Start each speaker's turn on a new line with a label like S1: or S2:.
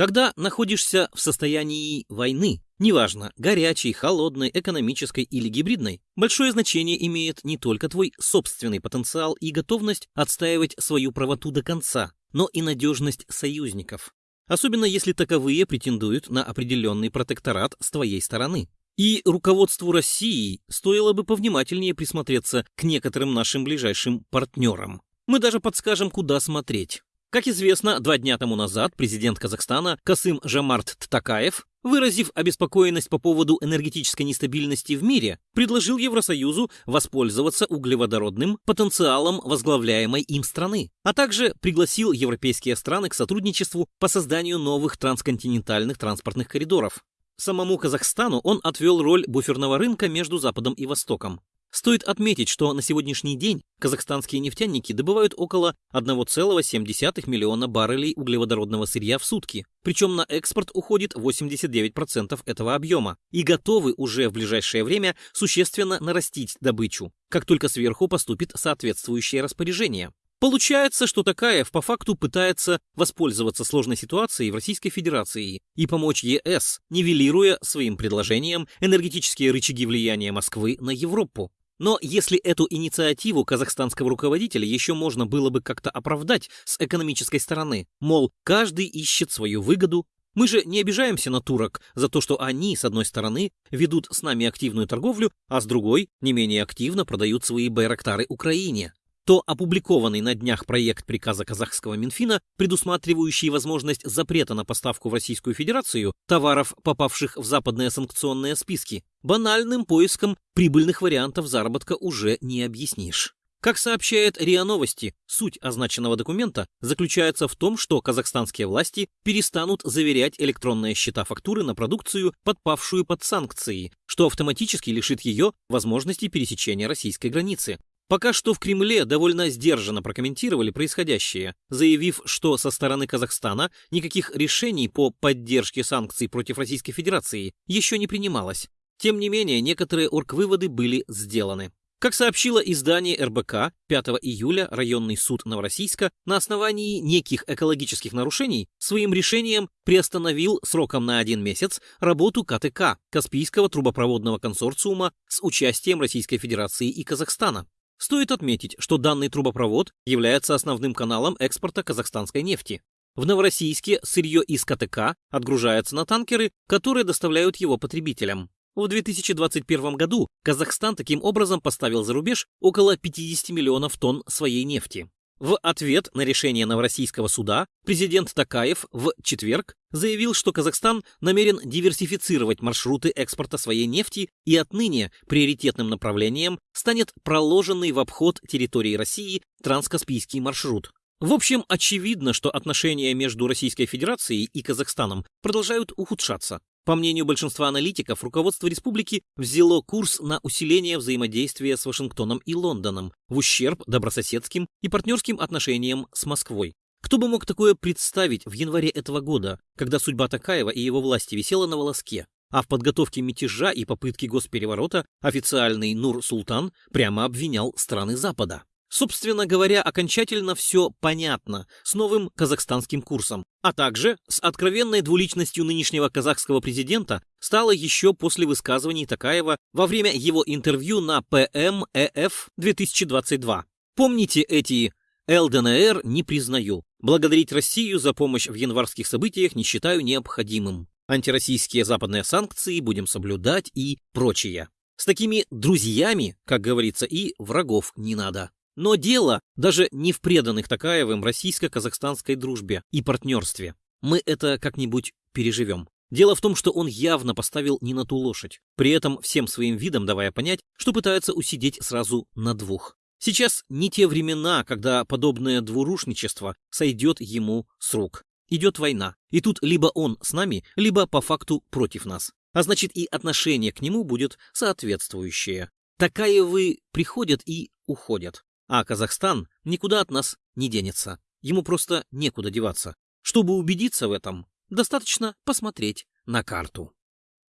S1: Когда находишься в состоянии войны, неважно, горячей, холодной, экономической или гибридной, большое значение имеет не только твой собственный потенциал и готовность отстаивать свою правоту до конца, но и надежность союзников. Особенно если таковые претендуют на определенный протекторат с твоей стороны. И руководству России стоило бы повнимательнее присмотреться к некоторым нашим ближайшим партнерам. Мы даже подскажем, куда смотреть. Как известно, два дня тому назад президент Казахстана Касым Жамарт Ттакаев, выразив обеспокоенность по поводу энергетической нестабильности в мире, предложил Евросоюзу воспользоваться углеводородным потенциалом возглавляемой им страны, а также пригласил европейские страны к сотрудничеству по созданию новых трансконтинентальных транспортных коридоров. Самому Казахстану он отвел роль буферного рынка между Западом и Востоком. Стоит отметить, что на сегодняшний день казахстанские нефтяники добывают около 1,7 миллиона баррелей углеводородного сырья в сутки, причем на экспорт уходит 89% этого объема, и готовы уже в ближайшее время существенно нарастить добычу, как только сверху поступит соответствующее распоряжение. Получается, что Такаев по факту пытается воспользоваться сложной ситуацией в Российской Федерации и помочь ЕС, нивелируя своим предложением энергетические рычаги влияния Москвы на Европу. Но если эту инициативу казахстанского руководителя еще можно было бы как-то оправдать с экономической стороны, мол, каждый ищет свою выгоду, мы же не обижаемся на турок за то, что они, с одной стороны, ведут с нами активную торговлю, а с другой, не менее активно продают свои байрактары Украине то опубликованный на днях проект приказа казахского Минфина, предусматривающий возможность запрета на поставку в Российскую Федерацию товаров, попавших в западные санкционные списки, банальным поиском прибыльных вариантов заработка уже не объяснишь. Как сообщает РИА Новости, суть означенного документа заключается в том, что казахстанские власти перестанут заверять электронные счета-фактуры на продукцию, подпавшую под санкции, что автоматически лишит ее возможности пересечения российской границы. Пока что в Кремле довольно сдержанно прокомментировали происходящее, заявив, что со стороны Казахстана никаких решений по поддержке санкций против Российской Федерации еще не принималось. Тем не менее, некоторые оргвыводы были сделаны. Как сообщило издание РБК, 5 июля районный суд Новороссийска на основании неких экологических нарушений своим решением приостановил сроком на один месяц работу КТК, Каспийского трубопроводного консорциума с участием Российской Федерации и Казахстана. Стоит отметить, что данный трубопровод является основным каналом экспорта казахстанской нефти. В Новороссийске сырье из КТК отгружается на танкеры, которые доставляют его потребителям. В 2021 году Казахстан таким образом поставил за рубеж около 50 миллионов тонн своей нефти. В ответ на решение Новороссийского суда президент Такаев в четверг заявил, что Казахстан намерен диверсифицировать маршруты экспорта своей нефти и отныне приоритетным направлением станет проложенный в обход территории России транскаспийский маршрут. В общем, очевидно, что отношения между Российской Федерацией и Казахстаном продолжают ухудшаться. По мнению большинства аналитиков, руководство республики взяло курс на усиление взаимодействия с Вашингтоном и Лондоном в ущерб добрососедским и партнерским отношениям с Москвой. Кто бы мог такое представить в январе этого года, когда судьба Такаева и его власти висела на волоске, а в подготовке мятежа и попытки госпереворота официальный Нур-Султан прямо обвинял страны Запада. Собственно говоря, окончательно все понятно с новым казахстанским курсом, а также с откровенной двуличностью нынешнего казахского президента стало еще после высказываний Такаева во время его интервью на ПМЭФ 2022. Помните эти «ЛДНР не признаю», «Благодарить Россию за помощь в январских событиях не считаю необходимым», «Антироссийские западные санкции будем соблюдать» и прочее. С такими друзьями, как говорится, и врагов не надо. Но дело даже не в преданных Такаевым российско-казахстанской дружбе и партнерстве. Мы это как-нибудь переживем. Дело в том, что он явно поставил не на ту лошадь, при этом всем своим видом давая понять, что пытается усидеть сразу на двух. Сейчас не те времена, когда подобное двурушничество сойдет ему с рук. Идет война, и тут либо он с нами, либо по факту против нас. А значит и отношение к нему будет соответствующее. Такаевы приходят и уходят. А Казахстан никуда от нас не денется. Ему просто некуда деваться. Чтобы убедиться в этом, достаточно посмотреть на карту.